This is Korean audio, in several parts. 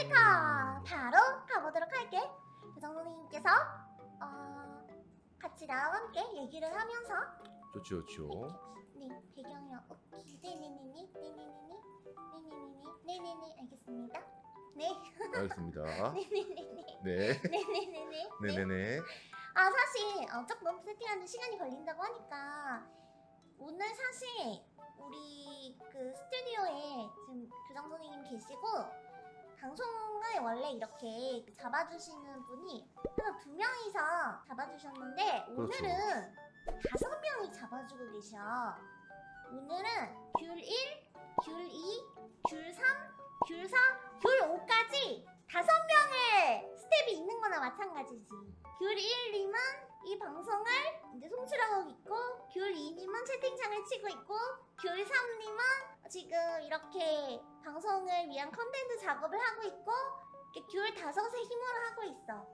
멘트카 바로 가보도록 할게. 교장 선생님께서 어, 같이 나와 함께 얘기를 하면서 좋죠, 좋죠. 네 배경이요. 오케이 네네네네 네네네네 네네네네 네네네 알겠습니다. 네 알겠습니다. 네네네네 네, 네 네네네 네. 네네네. 아 사실 어, 조금 세팅하는 시간이 걸린다고 하니까 오늘 사실 우리 그 스튜디오에 지금 교장 선생님 계시고 방송을 원래 이렇게 잡아주시는 분이 항상 두 명이서 잡아주셨는데 그렇죠. 오늘은 다섯 명이 잡아주고 계셔. 오늘은 귤 1, 귤 2, 귤 3, 귤 4, 귤 5까지 다섯 명의 스텝이 있는 거나 마찬가지지. 귤 1님은 이 방송을 이제 송출하고 있고, 귤 2님은 채팅창을 치고 있고, 귤 3님은 지금 이렇게 방송을 위한 컨텐츠 작업을 하고 있고, 이렇게 귤 다섯의 힘으로 하고 있어.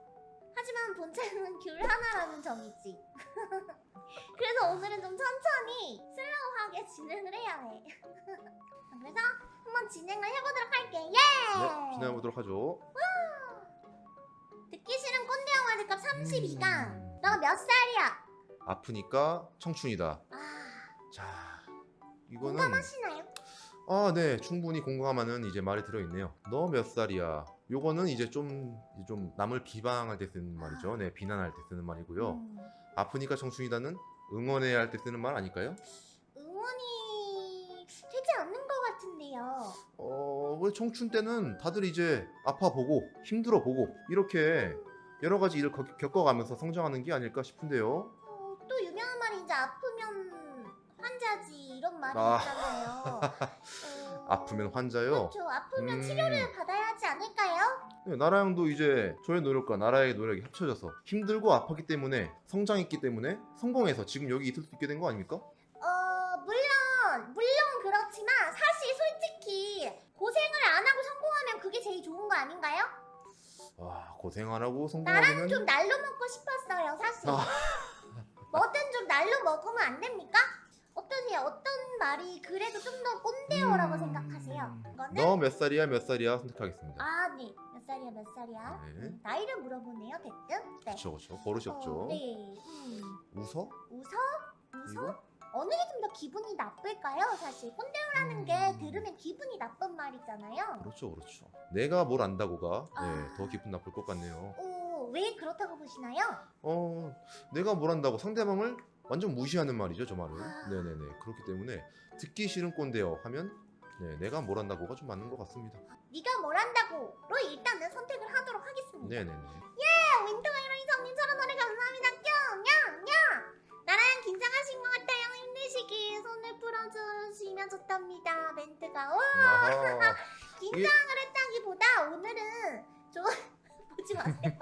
하지만 본체는 귤 하나라는 점이지. 그래서 오늘은 좀 천천히 슬로우하게 진행을 해야 해. 그래서 한번 진행을 해보도록 할게. 예! 네, 진행해보도록 하죠. 듣기 싫은 꼰대 영화 값 32강. 음. 너몇 살이야? 아프니까 청춘이다. 아, 자, 이거는 공감하시나요? 아, 네, 충분히 공감하는 이제 말이 들어있네요. 너 몇 살이야? 요거는 이제 좀, 좀 남을 비방할 때 쓰는 말이죠. 네, 비난할 때 쓰는 말이고요. 음, 아프니까 청춘이다는 응원해야 할 때 쓰는 말 아닐까요? 응원이 되지 않는 것 같은데요. 어, 왜 청춘 때는 다들 이제 아파 보고 힘들어 보고 이렇게 여러 가지 일을 겪- 겪어가면서 성장하는 게 아닐까 싶은데요. 어, 또 유명한 말이 이제 아프면 환자지 이런 말이 아. 있잖아요. 어, 아프면 환자요. 그렇죠. 아프면 음. 치료를 받아야 하지 않을까요? 네, 나라형도 이제 저의 노력과 나라의 노력이 합쳐져서 힘들고 아팠기 때문에 성장했기 때문에 성공해서 지금 여기 있을 수 있게 된 거 아닙니까? 어 물론 물론 그렇지만 사실 솔직히 고생을 안 하고 성공하면 그게 제일 좋은 거 아닌가요? 와 고생 안 하고 나랑 성공하면 좀 날로 먹고 싶었어요 사실. 아. 뭐든 좀 날로 먹으면 안 됩니까? 어떠세요? 어떤 말이 그래도 좀 더 꼰대어라고 음. 생각하세요? 이거는 너몇 살이야 몇 살이야 선택하겠습니다. 아 네. 몇 살이야 몇 살이야? 네. 음, 나이를 물어보네요 대뜸. 네. 그렇죠 그렇죠 버릇이 없죠. 어, 네. 음. 웃어? 웃어? 웃어? 이거? 어느 게 좀 더 기분이 나쁠까요? 사실 꼰대어라는 게 음. 들으면 기분이 나쁜 말이잖아요. 그렇죠 그렇죠. 내가 뭘 안다고가 아. 네, 더 기분 나쁠 것 같네요. 오, 왜 그렇다고 보시나요? 어 내가 뭘 안다고 상대방을 완전 무시하는 말이죠 저 말은. 아. 네네네 그렇기 때문에 듣기 싫은 꼰대요 하면 네, 내가 뭘 안다고가 좀 맞는 것 같습니다. 네가 뭘 한다고로 일단은 선택을 하도록 하겠습니다. 네네네. 야, 윈터가 이런 이성님 저런 노래 감사합니다. 뿅! 야! 야! 나랑 긴장하신 것 같아요. 힘내시길 손을 풀어주시면 좋답니다. 멘트가. 오! 아하. 긴장을 했다기보다 오늘은 좀 보지 마세요.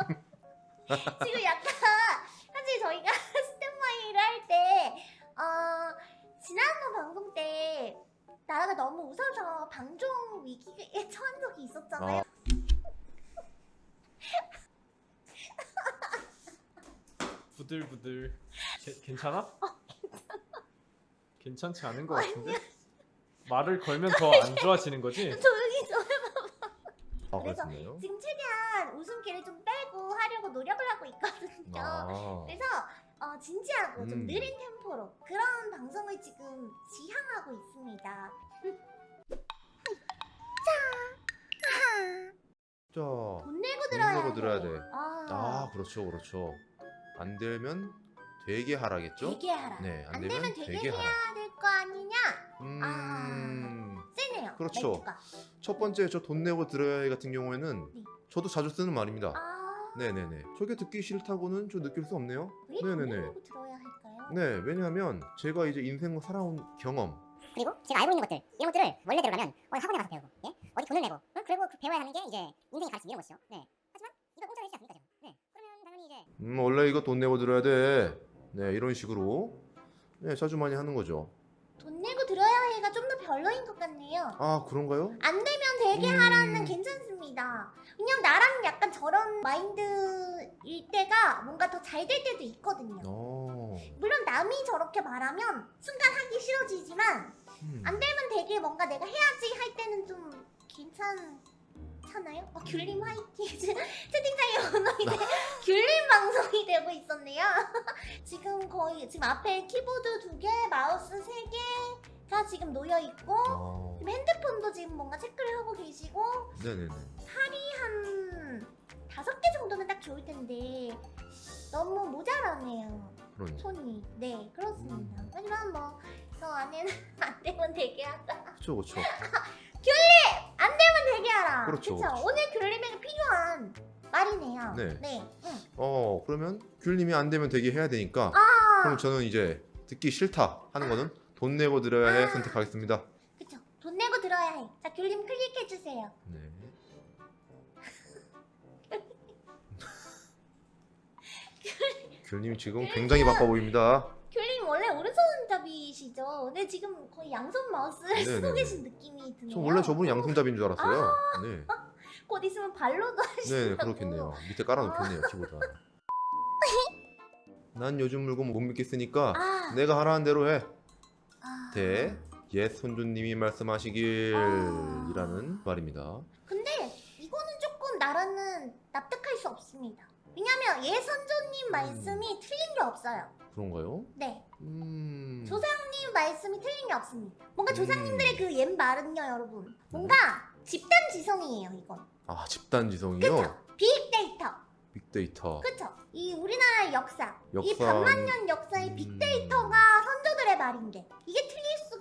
지금 약간 사실 저희가 스탠바이를 할 때 어, 지난번 방송 때 나라가 너무 웃어서 방종 위기에 처한 적이 있었잖아요. 아. 부들부들 게- 괜찮아? 괜찮지 않은 것 같은데? 말을 걸면 더 안 좋아지는 거지? 조용히 좀. 아 그래서 그렇군요. 지금 최대한 웃음기를 좀 빼고 하려고 노력을 하고 있거든요. 아. 그래서 어, 진지하고 좀 음. 느린 템포로 그런 방송을 지금 지향하고 있습니다. 자, 돈 내고 돈 들어야 내고 들어야 돼. 아, 아 그렇죠 그렇죠. 안 되면 되게 하라겠죠? 되게 하라. 네, 안 안 되면 되면 되게, 되게. 해야 될 거 아니냐? 음. 세네요. 그렇죠. 멘트가. 첫 번째 저 돈 내고 들어야 해 같은 경우에는 네. 저도 자주 쓰는 말입니다. 아, 네네네. 저게 듣기 싫다고는 저 느낄 수 없네요. 왜돈 네네네. 들어야 할까요? 네, 왜냐하면 제가 이제 인생을 살아온 경험, 그리고 제가 알고 있는 것들 이런 것들을 원래대로라면 어, 학원에 가서 배우고 예? 어디 돈을 내고 어? 그리고 그 배워야 하는 게 이제 인생의 가르침 이런 것이죠 네. 하지만 이걸 공짜로 해주지 않습니까 지금 네. 그러면 당연히 이제 음 원래 이거 돈 내고 들어야 돼. 네, 이런 식으로 네 자주 많이 하는 거죠. 돈 내고 들어야 해가 좀 더 별로인 것 같네요. 아 그런가요? 안 되면 되게 음. 하라는 괜찮습니다. 왜냐면 나랑 약간 저런 마인드일 때가 뭔가 더 잘 될 때도 있거든요. 어. 물론 남이 저렇게 말하면 순간 하기 싫어지지만 음. 안 되면 되게 뭔가 내가 해야지 할 때는 좀 괜찮잖아요. 어, 귤님 화이팅 지금 채팅창에 이제 귤님 방송이 되고 있었네요 지금 거의 지금 앞에 키보드 두개 마우스 세개 가 지금 놓여 있고 아, 지금 핸드폰도 지금 뭔가 체크를 하고 계시고 네네네. 한 다섯 개 정도면 딱 좋을 텐데 너무 모자라네요 그러네. 손이 네 그렇습니다 음. 하지만 뭐 저 안에는 안 되면 되게 하자 그렇죠, 그렇죠. 안 되면 되게 하라 그렇죠? 그렇죠. 오늘 귤님에게 필요한 말이네요 네. 네. 응. 어, 그러면 귤님이 안 되면 되게 해야 되니까 아 그럼 저는 이제 듣기 싫다 하는 거는 돈 내고 들어야 해 아. 선택하겠습니다. 그쵸 돈 내고 들어야 해 자 귤님 클릭해주세요 네. 귤님 지금 굉장히 바빠 보입니다. 귤님 원래 오른손잡이시죠? 근데 지금 거의 양손 마우스를 쓰고 네네네. 계신 느낌이 드네요 저 원래 저분이 양손잡이인 줄 알았어요. 네. 곧 있으면 발로도 하시고 네, 그렇겠네요. 밑에 깔아놓겠네요, 키보드. 난 요즘 물건 못 믿겠으니까 아, 내가 하라는 대로 해. 아. 대, 옛 손주님이 말씀하시길 아. 이라는 말입니다. 근데 이거는 조금 나라는 납득할 수 없습니다. 왜냐면 예선조님 말씀이 틀린 게 없어요. 그런가요? 네, 음... 조상님 말씀이 틀린 게 없습니다. 뭔가 음. 조상님들의 그옛 말은요, 여러분. 뭔가 집단 지성이에요, 이건. 아, 집단지성이요? 그쵸? 빅데이터. 빅데이터. 그쵸? 이 우리나라의 역사, 이 역사. 반만 년 역사의 음. 빅데이터가 선조들의 말인데 이게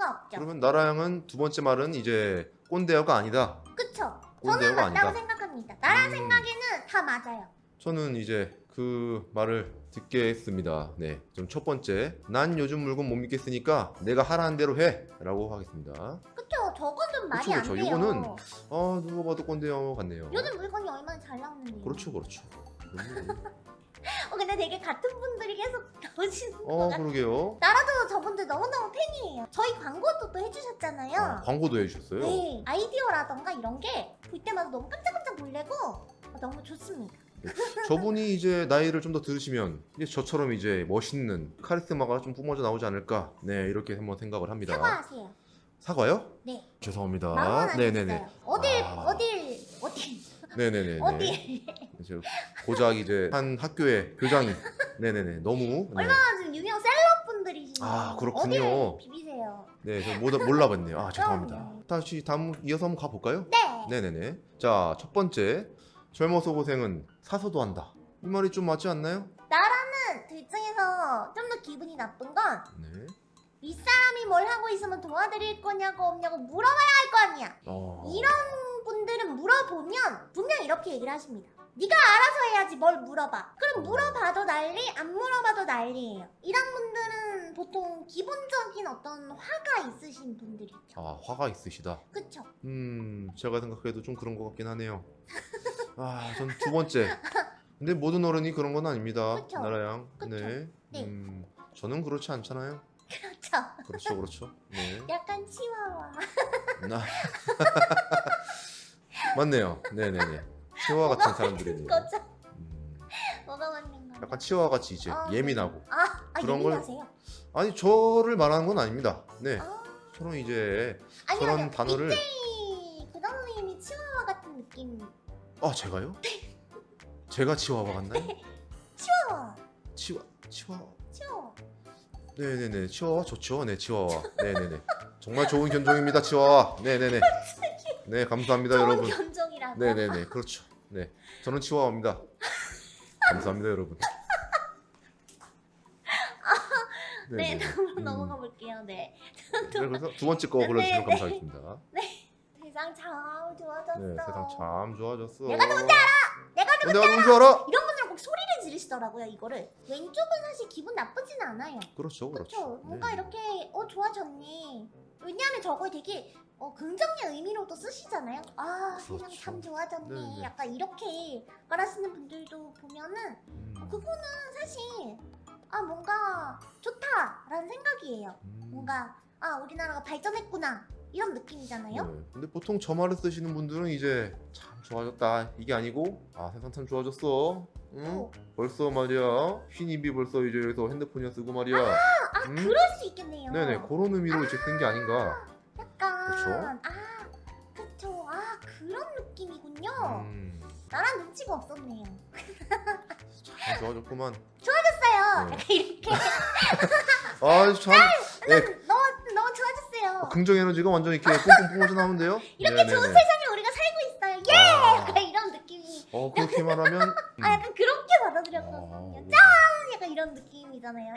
수가 없죠. 그러면 나라양은 두 번째 말은 이제 꼰대어가 아니다. 그쵸? 저는 맞다고 아니다. 생각합니다. 나라 음. 생각에는 다 맞아요. 저는 이제 그 말을 듣겠습니다. 네, 좀첫 번째, 난 요즘 물건 못 믿겠으니까 내가 하라는 대로 해라고 하겠습니다. 그쵸? 좀 말이 그쵸, 안. 돼요. 이거는 아 누가 봐도 꼰대어 같네요. 요즘 물건이 얼마나 잘 나오는데요. 그렇죠, 그렇죠. 음. 어, 근데 되게 같은 분들이 계속 나오시는 것 어, 같아요. 그러게요. 나라도 저분들 너무너무 팬이에요. 저희 광고도 또 해주셨잖아요. 아, 광고도 해주셨어요. 네, 아이디어라던가 이런 게 볼 때마다 너무 깜짝깜짝 놀래고 어, 너무 좋습니다. 저분이 이제 나이를 좀 더 들으시면 이제 저처럼 이제 멋있는 카리스마가 좀 뿜어져 나오지 않을까. 네, 이렇게 한번 생각을 합니다. 사과하세요. 사과요? 네. 죄송합니다. 네네네. 어딜 아. 어딜 어딜 네네네. 이제 고작 이제 한 학교의 교장이 네네네 너무 네, 얼마나 지금 유명 셀럽 분들이신데 아, 그렇군요. 어딜 비비세요? 네, 저 못, 몰라봤네요. 아 죄송합니다. 다시 다음 이어서 한번 가볼까요? 네. 네네네. 자 첫 번째 젊어서 고생은 사서도 한다. 이 말이 좀 맞지 않나요? 나라는 둘 중에서 좀 더 기분이 나쁜 건 네. 윗사람이 뭘 하고 있으면 도와드릴 거냐고 없냐고 물어봐야 할 거 아니야. 어... 이런 물어보면 분명 이렇게 얘기를 하십니다. 네가 알아서 해야지 뭘 물어봐. 그럼 물어봐도 난리, 안 물어봐도 난리예요. 이런 분들은 보통 기본적인 어떤 화가 있으신 분들이죠. 아 화가 있으시다. 그쵸? 음 제가 생각해도 좀 그런 것 같긴 하네요. 아 전 두 번째. 근데 모든 어른이 그런 건 아닙니다. 그쵸. 나라양. 그쵸. 네. 네. 음 저는 그렇지 않잖아요. 그렇죠. 그렇죠, 그렇죠. 네. 약간 치와와. 나 맞네요. 네네네. 치와 같은 사람들이네요. 거죠? 음, 뭐가 맞는 거죠? 약간 치와 같이 이제 아, 예민하고. 아, 아 그런 걸- 예민하세요? 아니 저를 말하는 건 아닙니다. 네. 아, 저는 이제 아니요. 단어를 이태희 교장선생님이 치와와 같은 느낌. 아 제가요? 제가 치와와 같나요? 치와와. 치와 치와. 치와와. 네네네. 치와와 좋죠. 네 치와와. 네네네. 정말 좋은 견종입니다. 치와와. 네네네. 네 감사합니다 여러분. 견종이라고. 네 네 네. 그렇죠. 네. 저는 치와와입니다. 감사합니다 여러분. 네. 다음으로 음. 넘어가 볼게요. 네. 네, 그래서 두 번째 거 불러주시면 네, 네. 감사하겠습니다. 세상 참 좋아졌어. 네, 세상 참 좋아졌어. 내가 누군지 알아! 내가 누군지 내가 누군지 알아? 이런 분들은 꼭 소리를 지르시더라고요, 이거를. 왼쪽은 사실 기분 나쁘진 않아요. 그렇죠, 그렇죠. 그렇죠. 뭔가 네. 이렇게 어 좋아졌네. 왜냐하면 저걸 되게 어, 긍정의 의미로도 쓰시잖아요. 아 세상 그렇죠. 참 좋아졌네. 네, 네. 약간 이렇게 말하시는 분들도 보면은 음, 어, 그거는 사실 아 뭔가 좋다라는 생각이에요. 음. 뭔가 아 우리나라가 발전했구나 이런 느낌이잖아요. 네. 근데 보통 저 말을 쓰시는 분들은 이제 참 좋아졌다 이게 아니고 아 세상 참 좋아졌어. 응? 어, 벌써 말이야 흰입이 벌써 이제 여기서 핸드폰이나 쓰고 말이야. 아 음? 그럴 수 있겠네요. 네네 그런 의미로 이제 쓴 게 아닌가. 약간 그쵸? 아 그쵸 아 그런 느낌이군요. 음, 나랑 눈치가 없었네요. 참 좋아졌구만. 좋아졌어요. 네. 약간 이렇게 아참 네, 너무 너무 좋아졌어요. 긍정 에너지가 완전 이렇게 뿜뿜 뿜어져 나오는데요. 이렇게 좋은 세상에 우리가 살고 있어요. 예! 아, 약간 이런 느낌이. 어 그렇게 말하면 음. 아 약간 그렇게 받아들였거든요. 아, 짠! 약간 이런 느낌이잖아요.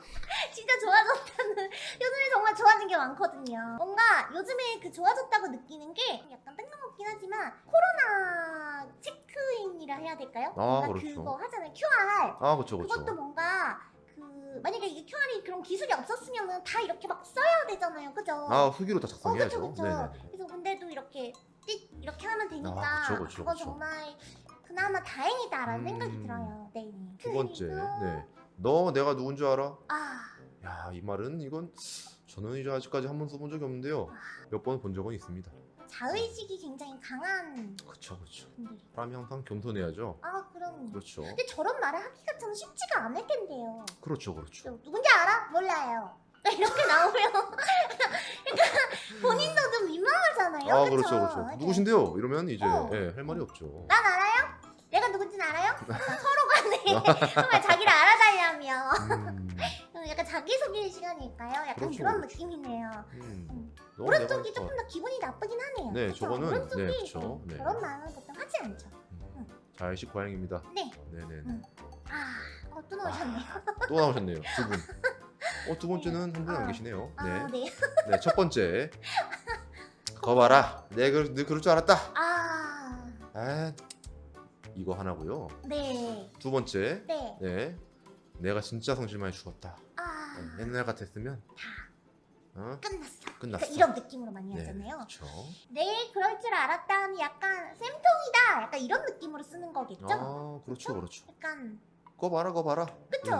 진짜 좋아졌다는 요즘에 정말 좋아진 게 많거든요. 뭔가 요즘에 그 좋아졌다고 느끼는 게 약간 뜬금없긴 하지만 코로나 체크인이라 해야 될까요? 아, 그렇죠. 그거 하잖아요. QR. 아 그렇죠 그것도 그렇죠. 뭔가 그 만약에 이게 QR이 그런 기술이 없었으면은 다 이렇게 막 써야 되잖아요. 그죠? 아 후기로 다 어, 작성해야죠. 그쵸, 그쵸. 네네. 그래서 근데도 이렇게 띡 이렇게 하면 되니까 아, 그쵸, 그쵸, 건 그쵸. 정말 그나마 다행이다라는 음. 생각이 들어요. 네. 두 번째, 네. 너 내가 누군지 알아? 아, 야, 이 말은 이건 저는 이제 아직까지 한 번 써본 적이 없는데요. 몇 번 본 적은 있습니다. 자의식이 굉장히 강한 그렇죠, 그렇죠. 분들이. 사람이 항상 겸손해야죠. 아, 그럼. 그렇죠, 근데 저런 말을 하기가 참 쉽지가 않을 텐데요. 그렇죠, 그렇죠. 저 누군지 알아? 몰라요. 이렇게 나오면 그러니까 본인도 좀 민망하잖아요. 아, 그쵸? 그렇죠, 그렇죠. 이렇게 누구신데요? 이러면 이제 어. 예, 할 말이 없죠. 난 알아요? 내가 누군지는 알아요? 서로 간에 정말 자기를 알아달라며 음, 약간 자기소개 시간일까요? 약간 그렇죠, 그런 그렇죠. 느낌이네요. 음. 너 오른쪽이 조금 더 기분이 나쁘긴 하네요. 네, 그쵸? 저거는- 오른쪽이 네, 그쵸. 네. 그런 말은 보통 하지 않죠. 음, 자의식 과잉입니다. 네. 네네. 음. 아, 어, 또 나오셨네요. 또 나오셨네요, 두 분. 어, 두 번째는 한 분이 안 아. 계시네요. 아, 네. 네. 네, 첫 번째. 거 봐라. 내가 그, 너 그럴 줄 알았다. 아, 아, 이거 하나고요. 네. 두 번째. 네. 네. 내가 진짜 성질 많이 죽었다. 아. 네, 옛날 같았으면 다 어? 끝났어. 그러니까 끝났어. 이런 느낌으로 많이 네, 하잖아요. 그렇죠. 내일 그럴 줄 알았다 는 약간 쌤통이다. 약간 이런 느낌으로 쓰는 거겠죠? 아, 그렇죠, 그렇죠. 약간 거 봐라, 거 봐라. 그렇죠.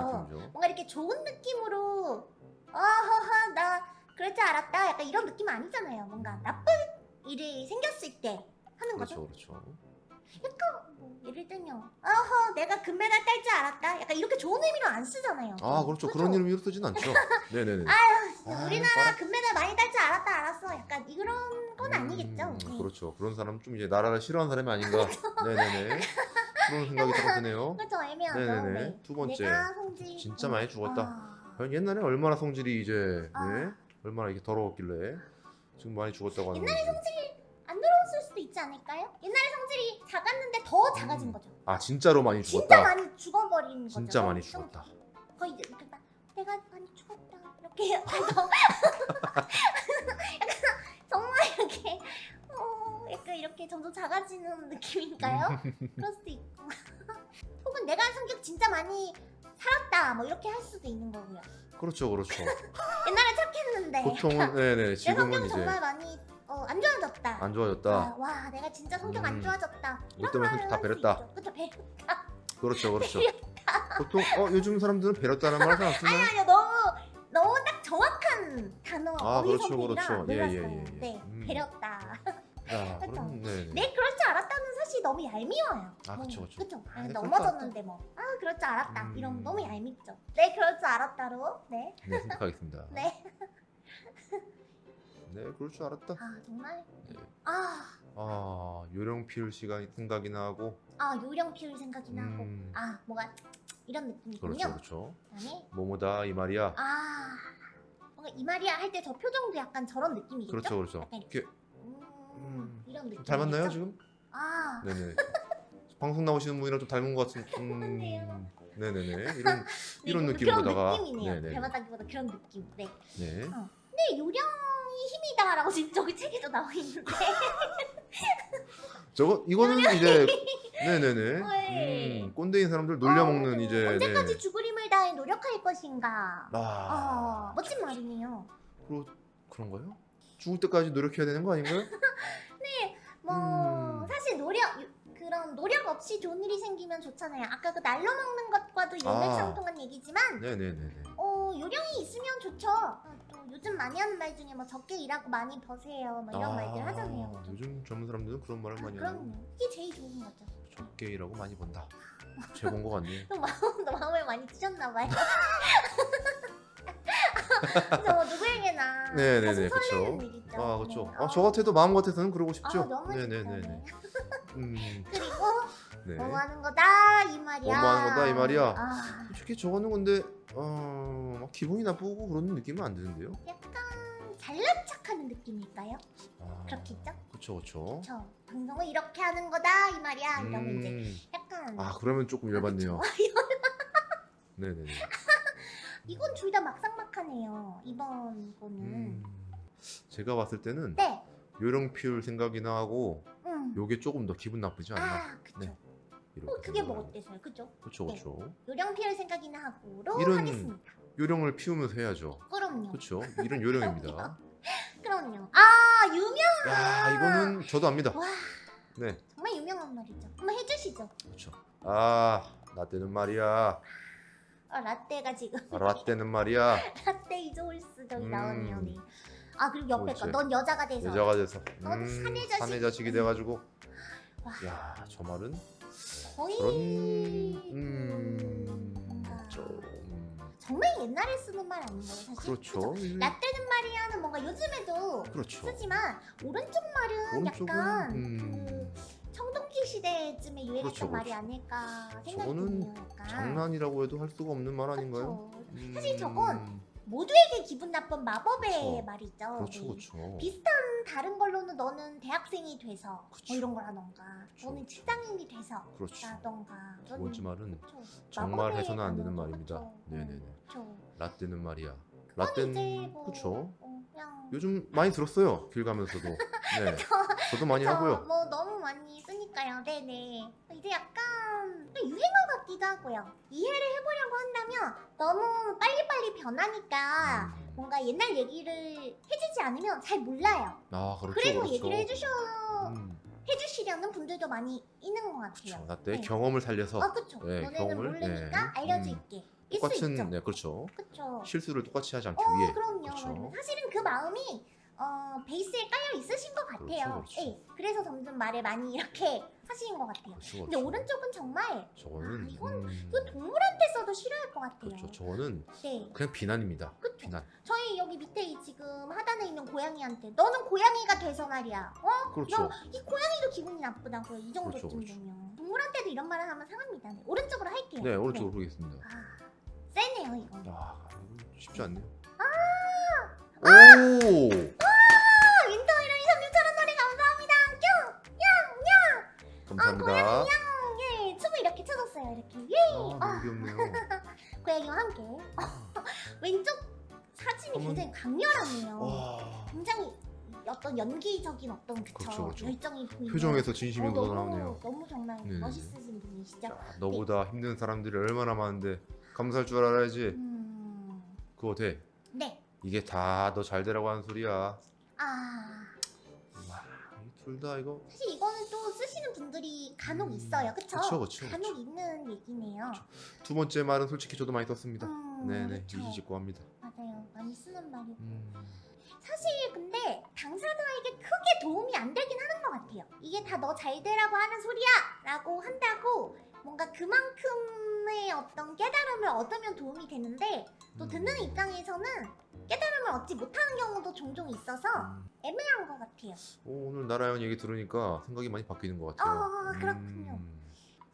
뭔가 이렇게 좋은 느낌으로 어허허 나 그럴 줄 알았다. 약간 이런 느낌 아니잖아요. 뭔가 음. 나쁜 일이 생겼을 때 하는 그렇죠, 거죠. 그렇죠, 그렇죠. 약간 1등이요. 어허, 내가 금메달 딸 줄 알았다. 약간 이렇게 좋은 의미로 안 쓰잖아요. 아, 그렇죠. 그렇죠? 그런 이름으로 쓰진 않죠. 네네네. 아유, 우리나라 아, 금메달 많이 딸 줄 알았다, 알았어. 약간 이런 건 아니겠죠. 음, 네. 그렇죠. 그런 사람 좀 이제 나라를 싫어하는 사람이 아닌가. 네네네. 그런 생각이 딱 드네요. 그렇죠, 애매하죠. 네네네. 네. 두 번째. 내가 성질. 아, 진짜 많이 죽었다. 아... 옛날에 얼마나 성질이 이제, 아... 네? 얼마나 이게 더러웠길래 지금 많이 죽었다고 하는 옛날에 성질 있지 않을까요? 옛날에 성질이 작았는데 더 작아진 음. 거죠 아 진짜로 많이 진짜 죽었다. 많이 죽어버리는 거죠. 진짜 많이 좀 죽었다. 거의 이제 막 내가 많이 죽었다 이렇게 약간 정말 이렇게 어 약간 이렇게 점점 작아지는 느낌인가요? 그럴 수도 있고 혹은 내가 성격 진짜 많이 살았다 뭐 이렇게 할 수도 있는 거고요. 그렇죠, 그렇죠. 옛날에 착했는데 보통은 네네 내 지금은 이제 정말 많이 어, 안 좋아졌다. 안 좋아졌다. 아, 와 내가 진짜 성격 안 음. 좋아졌다. 이것 때문에 성격 다 배렸다. 그쵸 배. 그렇죠, 그렇죠. 보통 어 요즘 사람들은 배렸다는 말을 안 쓰나요? 아니요 너무 너무 딱 정확한 단어 아, 그렇죠, 그렇죠. 예. 예, 예, 예. 네 음. 배렸다. 야, 그렇죠. 그럼 네네. 네 그럴 줄 알았다는 사실 너무 얄미워요. 아, 뭐, 그쵸. 그쵸. 아, 아, 네, 넘어졌는데 뭐. 아 그럴 줄 알았다. 음. 이런 거 너무 얄밉죠. 네 그럴 줄 알았다로. 네. 네, 선택하겠습니다. 네. 네, 그럴 줄 알았다. 아 정말. 네. 아, 아, 요령 피울 시간이 생각이 나고. 아 요령 피울 생각이 나고. 음, 아 뭐가 이런 느낌이군요. 그렇죠, 그렇죠. 그다음에 뭐뭐다 이 말이야. 아 뭔가 이 말이야 할 때 저 표정도 약간 저런 느낌이겠죠? 그렇죠, 그렇죠. 이렇게. 음, 음, 이런 느낌. 좀 닮았나요 지금? 아. 네네. 방송 나오시는 분이랑 좀 닮은 것 같은. 닮았네요. 네네네. 이런 네, 이런 느낌이네요. 네네. 닮았다기보다 그런 느낌. 네. 네. 근데 요령 이 힘이다 라고 지금 저기 책에도 나와 있는데. 저거 이거는 이제 네네네. 네. 음, 꼰대인 사람들 놀려먹는 어, 이제. 언제까지 네. 죽을 힘을 다해 노력할 것인가. 아, 아, 멋진 말이네요. 그러, 그런가요? 죽을 때까지 노력해야 되는 거 아닌가요? 뭐 음. 사실 노력 그런 노력 없이 좋은 일이 생기면 좋잖아요. 아까 그 날로 먹는 것과도 아. 일맥상통한 얘기지만 네네네네. 어 요령이 있으면 좋죠. 요즘 많이 하는 말 중에 뭐 적게 일하고 많이 버세요. 뭐 이런 말들 하잖아요. 그죠? 요즘 젊은 사람들은 그런 말을 아, 많이. 그럼요. 이게 제일 좋은 거죠. 적게 일하고 많이 번다. 최고인 것 같네요. 또 마음, 또 마음을 많이 찢었나 봐요. 저 누구에게나 네네네, 가슴 그쵸. 설레는 일이죠. 아 그렇죠. 네. 아, 저 같아도 마음 같아서는 그러고 아, 싶죠. 너무 네네네네. 좋죠. 음, 그리고 네. 뭐 하는 거다 이 말이야. 뭐뭐 하는 거다 이 말이야. 아, 솔직히 저거는 근데 어, 막 기분이 나쁘고 그런 느낌은 안 드는데요. 약간 잘난 척하는 느낌일까요? 아, 그렇겠죠? 그렇죠, 그렇죠. 저 방송을 이렇게 하는 거다 이 말이야. 이러면 이제 음, 약간 아 그러면 조금 열받네요. 그쵸? 네네네. 이건 둘 다 막상막하네요. 이번 거는. 음, 제가 봤을 때는 네. 요령 피울 생각이나 하고 음. 요게 조금 더 기분 나쁘지 않나. 아, 그쵸. 네. 어, 그게 생각을 뭐. 어때서요? 그죠? 그렇죠, 네. 그렇죠. 요령 피할 생각이나 하고로 이런- 하겠습니다. 요령을 피우면서 해야죠. 그럼요. 그렇죠. 이런 요령입니다. 그럼요. 아, 유명. 야 이거는 저도 압니다. 와, 네, 정말 유명한 말이죠. 한번 해주시죠. 그렇죠. 아 라떼는 말이야. 아, 라떼가 지금 아, 라떼는 말이야. 라떼 이조홀스 저기 음. 나오네요. 네. 아 그리고 옆에 거. 넌 여자가 돼서. 여자가 돼서 넌 음, 사내 자식. 사내 자식이 돼가지고 와, 야저 말은 저런 음, 뭔가 좀 정말 옛날에 쓰는 말 아닌가요, 사실? 그렇죠. 그죠? 라떼는 말이야는 뭔가 요즘에도 그렇죠. 쓰지만 오른쪽 말은 오른쪽은 약간 음, 그 청동기 시대쯤에 유행했던 그렇죠, 말이 그렇죠. 아닐까 생각이. 약간. 장난이라고 해도 할 수가 없는 말 아닌가요? 그쵸. 음, 사실 저건 모두에게 기분 나쁜 마법의 그쵸. 말이죠. 그렇죠, 네. 그렇죠. 비슷한 다른 걸로는 너는 대학생이 돼서. 뭐 이런 걸 하던가 그쵸. 너는 직장인이 돼서 그렇죠. 라던가 두 번째 말은. 정말 해서는 안 되는. 말입니다. 네네네. 그쵸. 라떼는 말이야. 라떼는 뭐 그렇죠. 어, 요즘 많이 들었어요. 길 가면서도. 네. 저 도 많이 저 하고요. 뭐 너무 많이 쓰니까요. 네네. 이제 약간 유행어 같기도 하고요. 이해를 해보려고 한다면 너무 빨리빨리 변하니까 음. 뭔가 옛날 얘기를 해주지 않으면 잘 몰라요. 아 그렇죠. 그래도 그렇죠. 얘기를 해주셔 음, 해주시려는 분들도 많이 있는 것 같아요. 그렇죠. 라떼 네. 경험을 살려서 아 그쵸. 네, 너네는 경험을, 모르니까 네. 알려줄게. 일수 똑같은. 네 그렇죠. 그쵸. 실수를 똑같이 하지 않기 어 위해. 그럼요. 그렇죠. 사실은 그 마음이 어, 베이스에 깔려 있으신 것 같아요. 그렇죠, 그렇죠. 예, 그래서 점점 말을 많이 이렇게 하시는 것 같아요. 그렇죠. 근데 그렇죠. 오른쪽은 정말 저거는 아, 이건- 음, 이건 동물한테 써도 싫어할 것 같아요. 그렇죠. 저거는 네, 그냥 비난입니다. 그쵸. 비난. 저희 여기 밑에 이 지금 하단에 있는 고양이한테 너는 고양이가 돼서 말이야. 어? 그렇죠. 야, 이 고양이도 기분이 나쁘다고요. 이 정도쯤 그렇죠, 그렇죠. 되면 동물한테도 이런 말을 하면 상합니다. 네, 오른쪽으로 할게요. 네 오른쪽으로 보겠습니다. 아, 세네요 이거. 야 이거 쉽지 않네요. 아! 오! 감사합니다. 예, 춤을 이렇게 춰줬어요. 이렇게. 예. 아 아, 너무 귀엽네요. 고양이와 함께. 왼쪽 사진이 어머. 굉장히 강렬하네요. 와 굉장히 어떤 연기적인 어떤 그쵸, 그렇죠, 그렇죠. 열정이 보이는. 표정에서 진심이 어, 묻어나오네요. 너무 정말 네네네. 멋있으신 분이시죠. 자, 너보다 힘든 사람들이 얼마나 많은데 감사할 줄 알아야지. 음, 그거 돼. 네. 이게 다 너 잘 되라고 하는 소리야. 아, 둘 다 이거 사실 이거는 또 쓰시는 분들이 간혹 음, 있어요. 그쵸? 그쵸, 그쵸, 간혹 그쵸. 있는 얘기네요. 두 번째 말은 솔직히 저도 많이 썼습니다. 음, 네네 그쵸. 유지짓고 합니다. 맞아요. 많이 쓰는 말이고. 음, 사실 근데 당사자에게 크게 도움이 안 되긴 하는 것 같아요. 이게 다 너 잘 되라고 하는 소리야! 라고 한다고 뭔가 그만큼의 어떤 깨달음을 얻으면 도움이 되는데 또 듣는 음. 입장에서는 깨달음을 얻지 못하는 경우도 종종 있어서 음. 애매한 것 같아요. 오, 오늘 나라형 얘기 들으니까 생각이 많이 바뀌는 것 같아요. 아, 그렇군요. 음,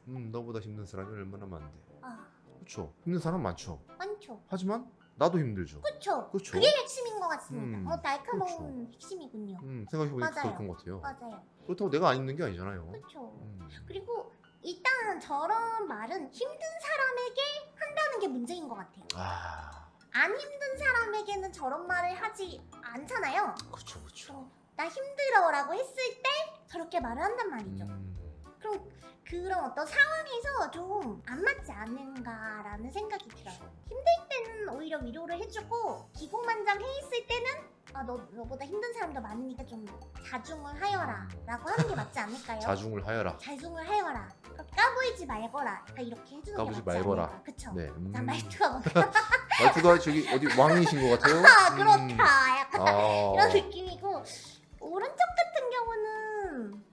음, 너보다 힘든 사람이 얼마나 많은데. 아, 그렇죠. 힘든 사람 많죠. 많죠. 하지만 나도 힘들죠. 그렇죠. 그게 핵심인 것 같습니다. 음, 어, 날카로운 핵심이군요. 음, 생각해보니까 맞아요. 그런 것 같아요. 맞아요. 그렇다고 내가 안 힘든 게 아니잖아요. 음, 그리고 일단 저런 말은 힘든 사람에게 한다는 게 문제인 것 같아요. 아, 안 힘든 사람에게는 저런 말을 하지 않잖아요. 그렇죠, 그렇죠. 나 힘들어라고 했을 때 저렇게 말을 한단 말이죠. 음, 그럼 그런 어떤 상황에서 좀 안 맞지 않은가라는 생각이 들어요. 힘들 때는 오히려 위로를 해주고 기고만장해 있을 때는 아, 너, 너보다 힘든 사람도 많으니까 좀 자중을 하여라 라고 하는 게 맞지 않을까요? 자중을 하여라. 자중을 하여라 까불지 말거라 그러니까 이렇게 해주는 게 맞지 말거라. 않을까 그쵸? 네. 음. 자 말투가 뭔가 말투가 저기 어디 왕이신 것 같아요. 아 음. 그렇다 약간 아, 이런 느낌이고 오른쪽 같은 경우는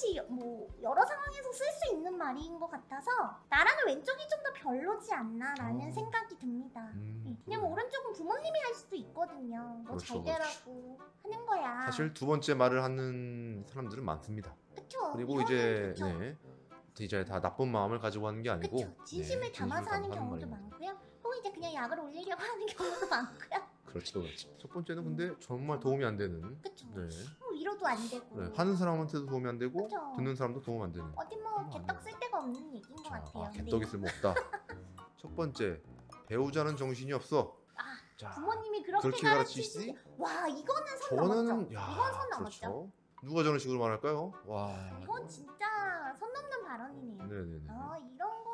사실 뭐 여러 상황에서 쓸 수 있는 말인 것 같아서 나라는 왼쪽이 좀 더 별로지 않나라는 어. 생각이 듭니다. 음, 네. 왜냐면 오른쪽은 부모님이 할 수도 있거든요. 뭐 그렇죠, 잘 되라고 하는 거야. 사실 두 번째 말을 하는 사람들은 많습니다. 그쵸. 그리고 이제 그쵸. 네, 이제 다 나쁜 마음을 가지고 하는 게 아니고 그쵸. 진심을 네, 담아서 하는 경우도. 많고요. 혹은 이제 그냥 약을 올리려고 하는 경우도 많고요. 그렇죠, 그렇죠. 첫 번째는 근데 정말 도움이 안 되는. 그쵸. 네. 뭐 위로도 안 되고. 네, 하는 사람한테도 도움이 안 되고 그쵸. 듣는 사람도 도움 안 되는. 어디 뭐 개떡 쓸 데가 없는 얘기인 것 자, 같아요. 아, 네. 개떡이 쓸모없다. 첫 번째 배우자는 정신이 없어. 아, 자, 부모님이 그렇게, 그렇게 가르치시지. 와 이거는 선 넘었죠. 저는 야, 이건 선 넘었죠. 그렇죠. 누가 저런 식으로 말할까요? 와. 이건 진짜 선 넘는 발언이네요. 네네네. 아 이런 거는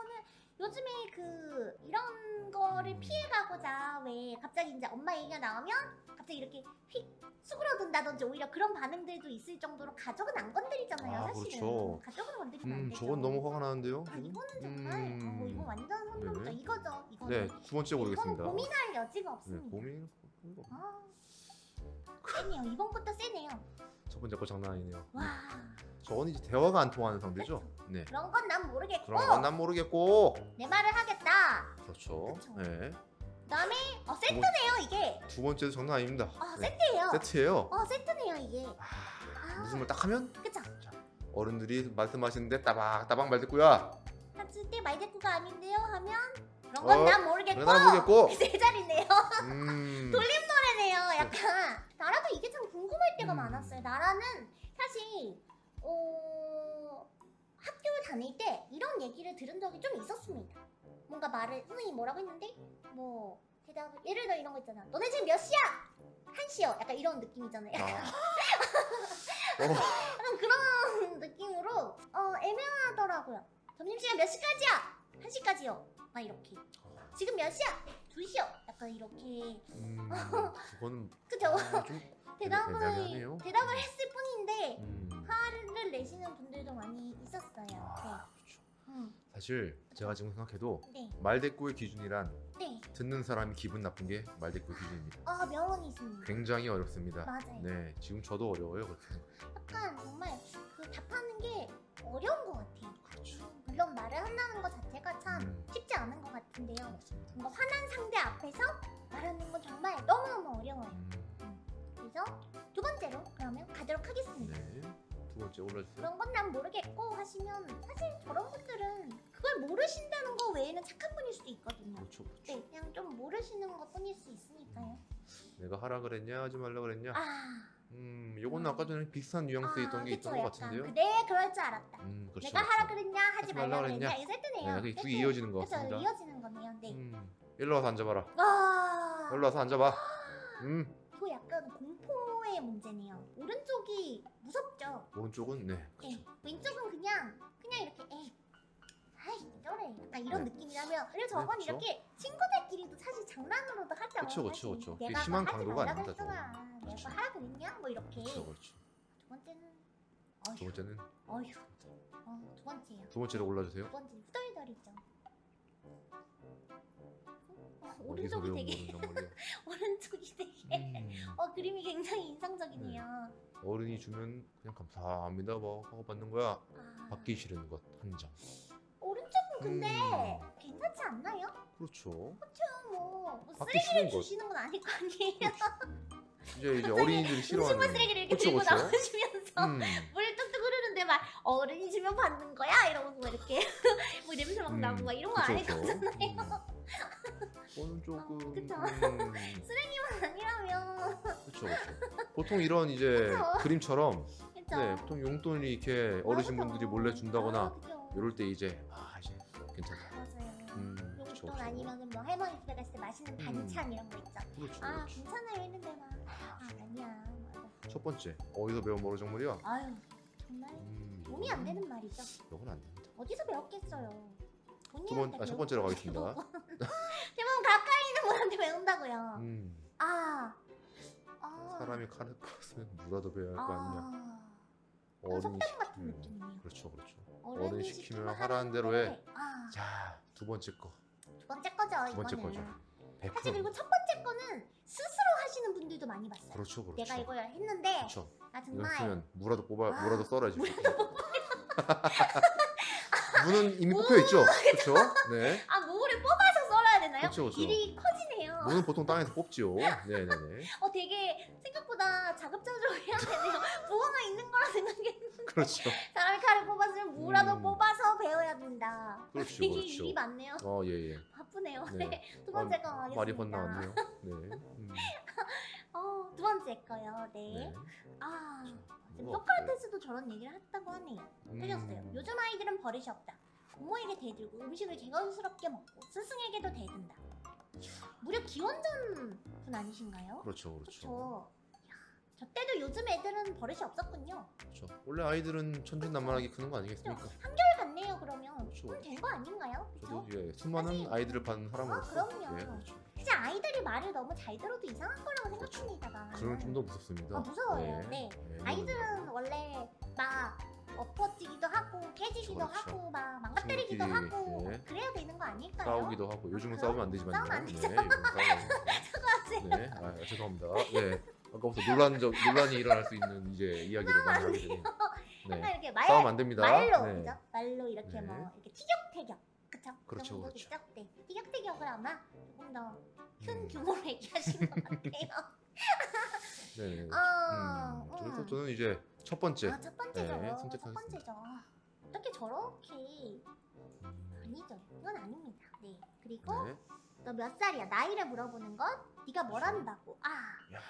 요즘에 그 이런 거를 음. 피해가고자 왜 갑자기 이제 엄마 얘기가 나오면 갑자기 이렇게 휙 수그러든다든지 오히려 그런 반응들도 있을 정도로 가족은 안 건드리잖아요 아, 사실은 그렇죠. 가족은 건드리면 안 음, 되죠 저건 너무 화가 나는데요. 아? 이거는 정말 음. 어, 이거 완전 선 넘죠 네네. 이거죠 이거는 네, 두 번째 이거는 모르겠습니다. 고민할 여지가 네, 없습니다 고민. 아 세네요 이번 것도 세네요 첫 번째 거 장난 아니네요. 와 저건 이제 대화가 안 통하는 상대죠. 네. 그런 건 난 모르겠고 그런 건 난 모르겠고. 내 말을 하겠다 그렇죠. 그쵸. 네. 그다음에 어 세트네요 이게 두 번째도 장난 아닙니다. 아 네. 세트예요 세트예요. 어 세트네요 이게 아, 아말딱 하면 그쵸 어른들이 말씀 하시는데 따박 따박 말 듣고야. 했을 때 말대꾸가 아닌데요 하면 그런 어, 건난 모르겠고 난 모르겠고. 세 자리네요 음. 돌림 노래네요 약간 나라도 이게 참 궁금할 때가 음. 많았어요 나라는 사실 어 학교 다닐 때 이런 얘기를 들은 적이 좀 있었습니다 뭔가 말을 선생님이 뭐라고 했는데 뭐 대답을 예를 들어 이런 거 있잖아 너네 지금 몇 시야? 한 시요 약간 이런 느낌이잖아요 아. 어, 약간 그런 느낌으로 어 애매하더라고요. 점심시간 몇 시까지야? 한 시까지요. 막 이렇게. 지금 몇 시야? 두 시요. 약간 이렇게. 음, 그거는 그죠? 아, 좀 대답을. 대답을 했을 뿐인데 음. 화를 내시는 분들도 많이 있었어요. 아, 그렇죠. 네. 음, 사실 제가 지금 생각해도 네. 말대꾸의 기준이란 네. 듣는 사람이 기분 나쁜 게 말대꾸의 기준입니다. 아 명언이 있습니다. 굉장히 어렵습니다. 맞아요. 네, 지금 저도 어려워요. 그렇게. 약간 정말 그 답하는 게 어려운 것 같아요. 그렇죠. 물론 말을 한다는 것 자체가 참 음. 쉽지 않은 것 같은데요. 맞습니다. 뭔가 화난 상대 앞에서 말하는 건 정말 너무너무 어려워요. 음, 그래서 두 번째로 그러면 가도록 하겠습니다. 네. 두 번째 올라주세요. 그런 건 난 모르겠고 하시면 사실 저런 분들은 그걸 모르신다는 거 외에는 착한 분일 수도 있거든요. 그렇죠, 그렇죠. 네, 그냥 좀 모르시는 것 뿐일 수 있으니까요. 내가 하라 그랬냐, 하지 말라 그랬냐. 아, 음, 요건 아까 전에 비슷한 뉘앙스 있던 게 그쵸, 있던 것 같은데요. 그, 네, 그럴 줄 알았다. 음, 그렇죠. 내가 하라 그랬냐 하지 말라 그랬냐 그랬냐. 이게 세트네요. 네. 개 이어지는 것 그쵸, 같습니다. 이어지는 거네요. 네. 음, 일로 와서 앉아봐라. 아, 일로 와서 앉아봐. 음, 이거 약간 공포의 문제네요. 오른쪽이 무섭죠. 오른쪽은 네, 네, 그렇죠. 왼쪽은 그냥 그냥 이렇게 에이 아이 저래 약간 이런 네. 느낌이라면 그리고 저건 그쵸. 이렇게 친구들끼리도 사실 장난으로도 하죠 그쵸, 그쵸. 그쵸. 내가 심한 하지 강도가. 저건. 내가 그쵸. 하라 그랬냐 뭐 이렇게 그렇죠, 그렇죠. 두 번째는 두 어휴 번째는 어휴 어, 두 번째요 두 번째로 올라주세요. 두 번째 후덜덜이죠 어, 어디서 오른쪽이 되게 거는 정말요. 오른쪽이 되게 음, 어 그림이 굉장히 인상적이네요 어른이 주면 그냥 감사합니다 뭐 하고 받는 거야. 아, 받기 싫은 것 한 장. 오른쪽은 근데 음. 괜찮지 않나요? 그렇죠. 뭐, 뭐 받기 쓰레기를 싫은 것. 주시는 건 아닐 거 아니에요. 이제 이제 어린이들이 싫어하는. 음식물 쓰레기를 이렇게 그쵸, 들고 그쵸. 나오시면서 음, 물 뚝뚝 흐르는데 막 어른이 주면 받는 거야 이러면서 막 이렇게 뭐 냄새 막 음, 나고 막 이런 거 그쵸, 아닐 그쵸. 거잖아요. 음. 그거는 조금. 그쵸. 음, 아니라면 그렇죠, 그렇죠. 보통 이런 이제 그쵸. 그림처럼 그쵸? 네, 보통 용돈이 이렇게 아, 어르신분들이 그쵸. 몰래 준다거나 아, 그쵸. 이럴 때 이제 아 이제 괜찮다. 맞아요. 음, 그쵸, 용돈 그쵸. 아니면 뭐 할머니 집에 갔을 때 맛있는 음. 반찬 이런 거 있죠. 그렇죠, 아 그렇죠. 괜찮아요 했는데 막 아, 아니야. 뭐첫 번째 어디서 배운 머리 정물이야? 아유 정말 음, 도움이 안 되는 말이죠. 이건 안 됩니다. 어디서 배웠겠어요. 두 번, 본인한테 아, 번째로 가겠습니다. 뭐. 대부분 가까이 있는 분한테 배운다고요. 음, 아. 아. 사람이 칼을 껐으면 누가 더 배워야 할 거 아니냐. 아. 어른이 시키면 느낌이네요. 그렇죠, 그렇죠. 어른이 시키면 시키면 하라는 대로 해. 아. 자, 두 번째 거. 두 번째 거죠, 두 번째 이거는. 거죠. 사실 100%. 그리고 첫 번째 거는 스스로 하시는 분들도 많이 봤어요. 그렇죠, 그렇죠. 내가 이걸 했는데 그렇죠. 아 이거 정말 쓰면 무라도 뽑아 아, 무라도 썰어야지. 무는 이미 뽑혀 있죠. 그렇죠. 네. 아 무를 뽑아서 썰어야 되나요? 그쵸, 그쵸. 일이 커 무는 보통 땅에서 뽑지요. 네네네. 어 되게 생각보다 자급자족해야 되네요. 무화가 있는 거라 생각했는데 그렇죠. 사람이 칼을 뽑았으면 무라도 음. 뽑아서 배워야 된다. 그렇죠, 되게 그렇죠. 일이 많네요. 어 예예. 바쁘네요. 네. 네. 두 번째가 아, 하겠습니다. 말이 건너왔네요. 네. 음, 어, 두 번째 거요. 네. 네. 아, 뭐가 소크라테스도 저런 얘기를 했다고 하네요. 음, 틀렸어요. 요즘 아이들은 버릇이 없다. 부모에게 대들고 음식을 개걸스럽게 먹고 스승에게도 대든다. 무려 기원전 분 아니신가요? 그렇죠, 그렇죠. 그렇죠. 저 때도 요즘 애들은 버릇이 없었군요. 그렇죠. 원래 아이들은 천진난만하게 크는 거 아니겠습니까? 한결 같네요 그러면. 그렇죠. 그럼 된거 아닌가요? 저도 그렇죠? 예, 수많은 사실- 아이들을 받는 사람으로서 아, 그럼요. 예, 그렇죠. 이제 아이들이 말을 너무 잘 들어도 이상한 거라고 생각합니다. 나는. 그러면 좀더 무섭습니다. 아, 무서워요. 네. 예, 아이들은 원래 막 엎어지기도 하고 깨지기도 그렇죠. 하고 막 망가뜨리기도 하고 예. 그래야 되는 거 아닐까요? 싸우기도 하고 요즘은 아, 싸우면 안 되지만 싸우면 안 네, 되죠. 싸우면 안 돼요. 사과하세요. 네, 아, 죄송합니다. 네, 아까부터 논란 적 논란이 일어날 수 있는 이제 이야기를 많이 하게 되니 약간 네, 이렇게 말 싸우면 안 됩니다. 말로 네. 그죠? 말로 이렇게 네. 뭐 이렇게 티격태격 그쵸? 그렇죠, 그 그렇죠. 정도겠죠? 네. 티격태격을 아마 조금 더큰 음. 규모로 얘기하신 것 같아요. 네, 네. 어, 음, 음. 저는 이제 첫 번째 아, 첫 번째죠. 네, 첫 선택하겠습니다. 번째죠. 아, 어떻게 저렇게 음, 아니죠. 이건 아닙니다. 네. 그리고 네, 너몇 살이야? 나이를 물어보는 건 네가 뭘 한다고. 아. 야.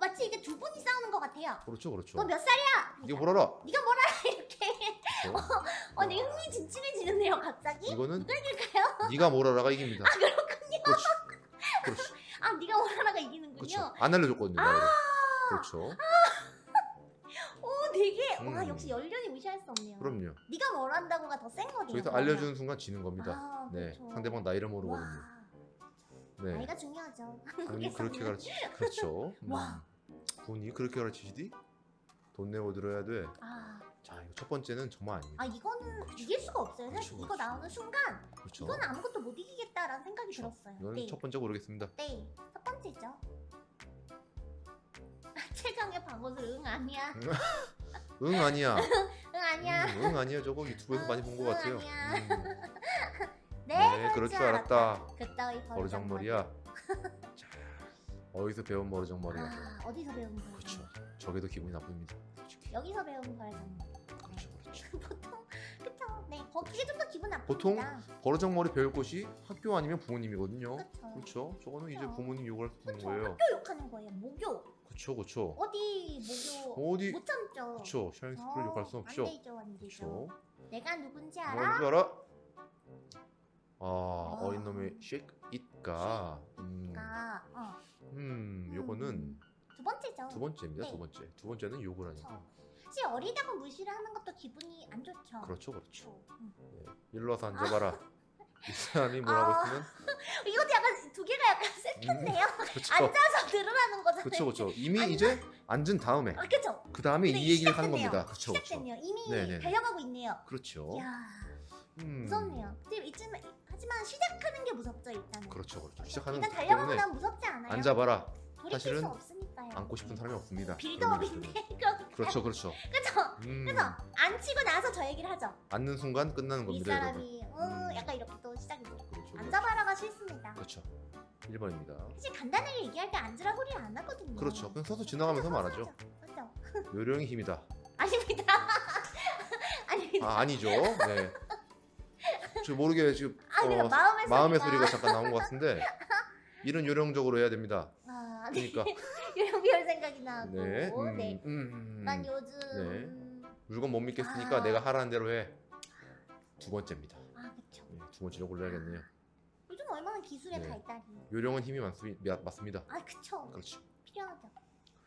마치 이게 두 분이 싸우는 것 같아요. 그렇죠, 그렇죠. 너 몇 살이야? 이게 뭐라라? 네가 뭘 알아? 이렇게. 그렇죠? 어, 네 흥미진진해지는데요, 갑자기. 이거는 누가 이길까요? 네가 뭐라라가 이깁니다. 아, 그렇군요. 그렇죠, 그렇죠, 아, 네가 뭘 알아가 이기는군요. 그렇죠. 안 알려줬거든요. 나이를. 그렇죠. 오, 되게 와 음. 역시 연륜이 무시할 수 없네요. 그럼요. 네가 뭘 한다고가 더 센 거네요. 저기서. 알려주는 순간 지는 겁니다. 아, 네, 그렇죠. 상대방 나이를 모르거든요. 와, 네, 나이가 중요하죠. 한국에서는. 그렇게 가르치, 그렇죠. 음. 와. 분이 그렇게 가르치시디? 돈 내고 들어야 돼. 아, 자, 이거 첫 번째는 정말 아닙니다. 아 이거는 그렇죠. 이길 수가 없어요. 사실 그렇죠, 이거 그렇죠. 나오는 순간. 이건 아무것도 못 이기겠다라는 생각이 그렇죠. 들었어요. 이건 네, 첫 번째 고르겠습니다. 네, 첫 번째죠. 최강의 방어술 응 아니야, 응 아니야. 응 아니야. 음, 응 아니야. 저거 유튜브에서 많이 본것 응, 같아요. 음, 네, 네, 그럴 줄 알았다. 그따위 버르장머리야. 자, 어디서 배운 버르장머리야. 아, 어디서 배운 거예요? 그렇죠. 저게도 기분이 나쁩니다. 솔직히. 여기서 배운 버르장머리. 그렇죠, 그렇죠. 보통 그쵸. 네, 거기에 좀 더 기분 나쁩니다. 보통 버르장머리 배울 곳이 학교 아니면 부모님이거든요. 그렇죠. 저거는 이제 그쵸. 부모님 욕할 수 있는. 거예요. 학교 욕하는 거예요. 모교. 그렇죠, 그렇죠. 어디 모교 어디 못 참죠. 그렇죠. 샤인스쿨을 욕할 수 없죠. 안 되죠, 안 되죠. 내가 누군지 뭔 알아? 줄 알아? 아, 어린 놈의 shake it가 음, 아, 어. 음, 요거는 두 번째죠. 두 번째입니다. 네. 두 번째. 두 번째는 욕을. 하니까. 사실 어리다고 무시를 하는 것도 기분이 안 좋죠. 그렇죠, 그렇죠. 그렇죠. 음. 예. 일로 와서 앉아봐라. 이 사람이 뭐라고 아. 했으면 이것도 약간 두 개가 약간 섹트인데요. 그렇죠. 앉아서 들으라는 거잖아요. 그렇죠, 그렇죠. 이미 이제 앉은 다음에 아, 그렇죠. 그 다음에 이 얘기를 하는. 겁니다. 그렇죠, 그렇죠. 이미 네네네. 달려가고 있네요. 그렇죠. 이야, 음, 무섭네요. 근데 이쯤 하지만 시작하는 게 무섭죠 일단은. 그렇죠, 그렇죠. 시작하는 일단 것 달려가고 나면 무섭지 않아요. 앉아봐라. 사실은 수 없으니까요. 앉고 싶은 사람이 없습니다. 빌드업인데 그럼 그렇죠, 그렇죠. 그쵸? 음, 그래서 앉히고 나서 저 얘기를 하죠. 앉는 순간 끝나는 이 겁니다. 사람이 음, 음. 약간 이렇게 또 시작이 돼요. 그렇죠. 앉아봐라가 싫습니다. 그렇죠. 1번입니다. 사실 간단하게 얘기할 때 앉으라 소리 안 하거든요. 그렇죠. 그냥 서서 지나가면서 말하죠. 그렇죠. 요령의 힘이다. 아닙니다. 아닙니다. 아 아니죠. 네. 저 모르게 지금 아닙니다. 어, 마음의, 마음의. 소리가 잠깐 나온 것 같은데 이런 요령적으로 해야 됩니다. 아, 네. 그러니까 요령별 생각이 나고. 네, 음, 네. 음, 난 요즘 물건 못 믿겠으니까 아. 내가 하라는 대로 해. 두 번째입니다. 아. 네, 두 번째로 골라야겠네요. 요즘 얼마나 기술에 네. 발달이. 요령은 힘이 많습니다. 맞습니다. 아 그쵸. 그렇죠. 필요하죠.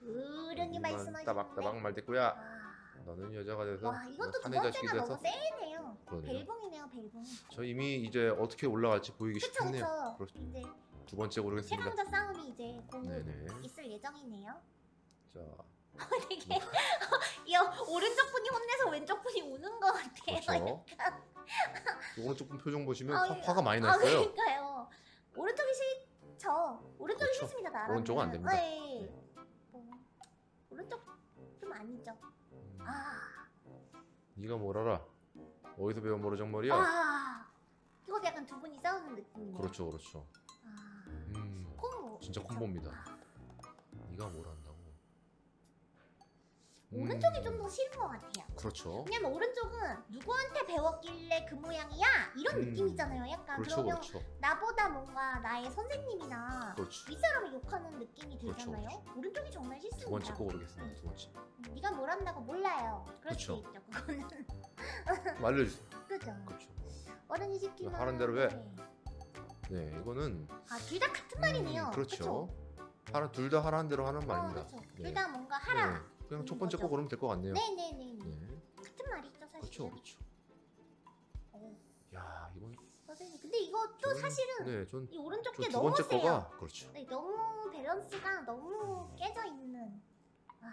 이만 말씀하시는데. 따박따박 말대꾸야. 아, 너는 여자가 돼서 와 이것도 두 번째가 너무 세네요. 벨붕이네요 벨붕. 저 이미 이제 어떻게 올라갈지 보이기 그쵸 쉽네요. 그쵸. 그렇죠. 이제 두 번째 고르겠습니다. 최강자 싸움이 이제 곧 네네. 있을 예정이네요. 자, 되게 이 오른쪽 분이 혼내서 왼쪽 분이 우는 것 같아요. 그렇죠. 오른쪽 분 표정 보시면 아, 화, 예. 화가 많이 아 났어요. 그러니까요. 오른쪽이 싫죠. 오른쪽이 그렇죠. 싫습니다. 나라는. 오른쪽은 안 됩니다. 네. 뭐, 오른쪽 좀 아니죠. 음, 아, 네가 뭘 알아? 어디서 배운 모르정머리야? 아, 이것도 약간 두 분이 싸우는 느낌이에요. 그렇죠, 그렇죠. 아, 음, 콤보. 진짜 콤보입니다. 네가 뭘 안다고? 음, 오른쪽이 좀더 싫은 것 같아요. 그렇죠. 왜냐면 오른쪽은 누구한테 배웠길래 그 모양이야 이런 음, 느낌이잖아요. 약간 그렇죠, 그러면 그렇죠, 나보다 뭔가 나의 선생님이나 그렇죠. 윗사람을 욕하는 느낌이 그렇죠, 들잖아요. 오른쪽이 정말 싫습니다. 두 번째 거 모르겠습니다. 두 번째. 네가 뭘 한다고 몰라요. 그럴 수 그렇죠. 있죠. 그거는 좀 알려주세요. 그죠. 그렇죠. 어른이 시키면 하는 대로 해. 네. 네, 이거는 아 둘 다 같은 말이네요. 음, 그렇죠. 그쵸? 하나 둘다 하라는 대로 하는 말입니다. 어, 그렇죠. 네. 둘 다 뭔가 하라. 네, 그냥 첫 음, 번째 거. 고르면 될 것 같네요. 네 네 네. 네, 같은 말이죠 사실. 그렇죠, 그렇죠. 어, 야, 이건 선생님. 근데 이것도 저는- 사실은 네, 전 이 오른쪽 저게두 너무 번째 세요. 거가 그렇죠. 네, 너무 밸런스가 너무 깨져 있는. 아,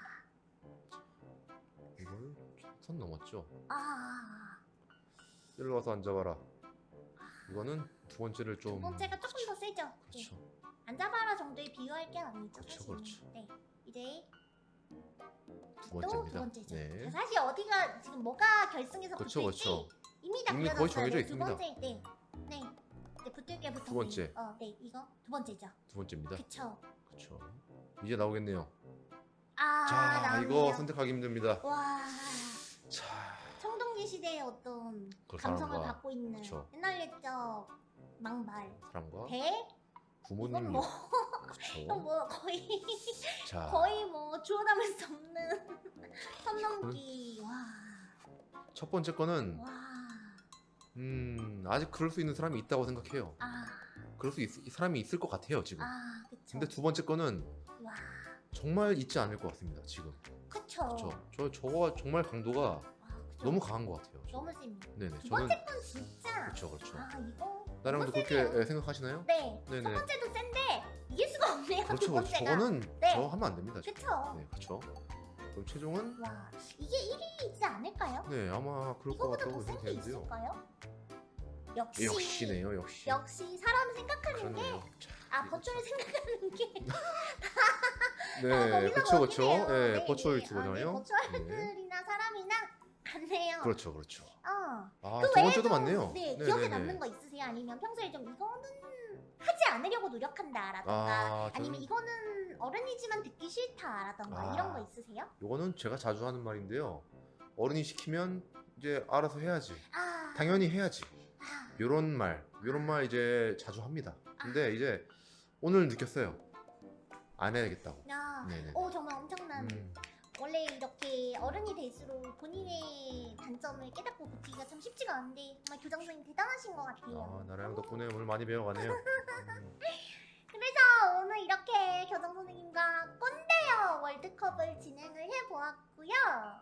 이걸 선 넘었죠. 아, 일로 와서 앉아봐라. 이거는 두 번째를 좀 두 번째가 조금 더 세죠. 네. 그렇죠. 앉아봐라 정도에 비교할 게 아니죠. 그렇죠, 사실은. 그렇죠. 네, 이제 두또두 번째입니다. 번째죠. 네. 자, 사실 어디가 지금 뭐가 결승에서 그렇죠, 붙을지 그렇죠. 이미 다 이미 거의. 정해져 네, 있습니다. 두 번째, 네, 네, 네 붙을 게 붙을 두 번째. 어, 네, 이거 두 번째죠. 두 번째입니다. 그쵸. 그렇죠. 이제 나오겠네요. 아, 자. 이거 선택하기 힘듭니다. 와, 자, 청동기 시대의 어떤 그 감성을 갖고 있는 그쵸. 옛날 옛적 망발 사람과 배 부모님 뭐. 이건 뭐 거의 자, 거의 뭐 주워 담을 수 없는 선 넘기 첫 번째 거는 와와 음 아직 그럴 수 있는 사람이 있다고 생각해요. 아, 그럴 수 있, 이 사람이 있을 것 같아요 지금. 아 그쵸 근데 두 번째 거는 와 정말 있지 않을 것 같습니다 지금. 그쵸 그렇죠. 저 저거 정말 강도가 와, 그쵸. 너무 강한 것 같아요. 너무 셉니다 네네. 두 저는 번째 건 진짜 그렇죠, 그렇죠. 아 이거 나랑도 그렇게. 예, 생각하시나요? 네 네네. 첫 번째도 센데 이길 수가 없네요 그렇죠, 두 그렇죠. 저거는 네. 저 하면 안 됩니다. 그쵸 네, 그렇죠. 그럼 최종은 와 이게 1위이지 않을까요? 네 아마 그럴 것 이거보다 같다고 더센게 생각되는데요. 있을까요? 역시 역시네요, 역시. 역시 사람 생각하는 게 그렇네요. 자, 아, 이거 버추얼 생각하는 게. 네, 아, 그렇죠, 그렇죠. 거기네요. 네, 네, 버추얼 네. 유튜버잖아요. 아, 네, 버추얼들이나 사람이나 같네요. 그렇죠, 그렇죠. 어. 아, 그두 번째도 외에도, 많네요. 네, 네, 기억에 네, 남는 네. 거 있으세요? 아니면 평소에 좀 이거는 하지 않으려고 노력한다라던가 아, 아, 니면 저는 이거는 어른이지만 듣기 싫다라던가 아. 이런 거 있으세요? 요거는 제가 자주 하는 말인데요. 어른이 시키면 이제 알아서 해야지. 아, 당연히 해야지. 아, 요런 말, 요런 말 이제 자주 합니다. 근데 이제 오늘 느꼈어요. 안 해야겠다고. 야, 네네. 오 정말 엄청난 음, 원래 이렇게 어른이 될수록 본인의 단점을 깨닫고 고치기가 참 쉽지가 않은데 정말 교장 선생님 대단하신 것 같아요. 아, 나랑 덕분에 오늘 많이 배워가네요. 음, 그래서 오늘 이렇게 교장 선생님과 꼰대여 월드컵을 진행을 해보았고요.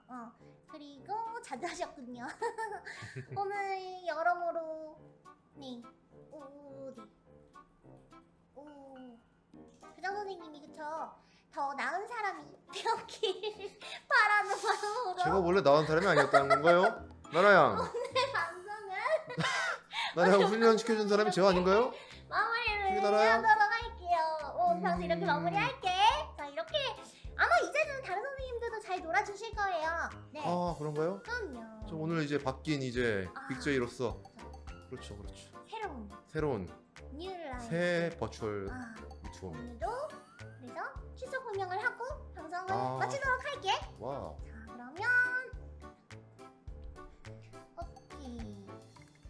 어, 그리고 자주 하셨군요. 오늘 여러모로 네, 오, 네, 오, 교장 선생님이 그쵸? 더 나은 사람이 되었길 바라는 마음으로 제가 원래 나온 사람이 아니었다는 건가요? 나라양, 오늘 방송을 나라양 훈련시켜준 사람이 제가 아닌가요? 마무리를? 하도록 할게요. 어, 그래서 음. 이렇게 마무리할게. 자, 이렇게 아마 이제는 다른 선생님들도 잘 놀아주실 거예요. 네, 아, 그런가요? 그럼요. 저 오늘 이제 바뀐 이제 아. 빅제이로서 그렇죠, 그렇죠. 새로운 새로운 뉴라인. 새 버추얼 아, 유튜버입니다. 오늘도 공명을 하고 방송을 아. 마치도록 할게. 와, 자, 그러면 오케이.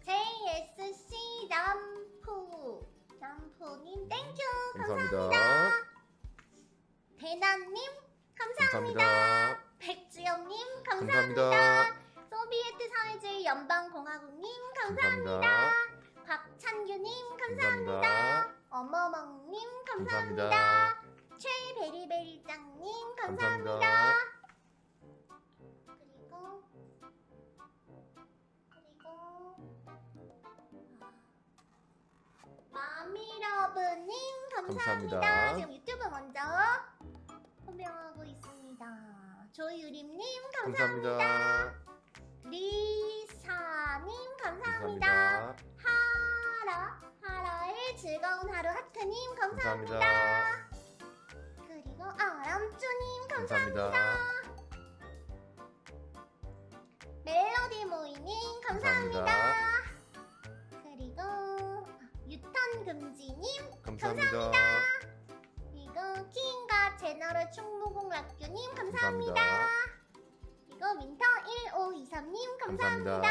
JSC 남푸 남푸님 땡큐 감사합니다. 대나님 감사합니다. 감사합니다. 백주영님 감사합니다. 감사합니다. 소비에트 사회주의 연방공화국님 감사합니다. 감사합니다. 박찬규님 감사합니다. 감사합니다. 어머멍님 감사합니다. 최베리베리짱님 감사합니다. 감사합니다. 그리고 그리고 마미러브님 감사합니다. 감사합니다. 지금 유튜브 먼저 호명하고 있습니다. 조유림님 감사합니다. 감사합니다. 리사님 감사합니다. 감사합니다. 하라 하라의 즐거운 하루 하트님 감사합니다. 감사합니다. 아람쭈님 감사합니다. 감사합니다. 멜로디 모이님 감사합니다. 감사합니다. 그리고 아, 유턴 금지님 감사합니다. 감사합니다. 그리고 킹과 제너럴 충무공 락규님 감사합니다. 그리고 민터 1523님 감사합니다.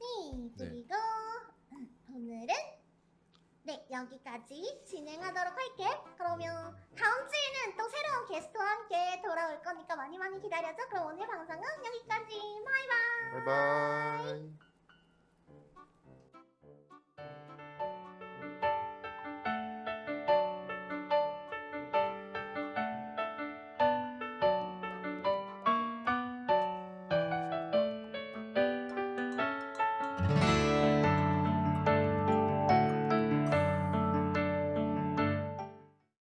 네, 네. 그리고 네. 오늘은 네 여기까지 진행하도록 할게. 그러면 다음 주에는 또 새로운 게스트와 함께 돌아올 거니까 많이 많이 기다려줘. 그럼 오늘 방송은 여기까지. 바이바이. 바이바이.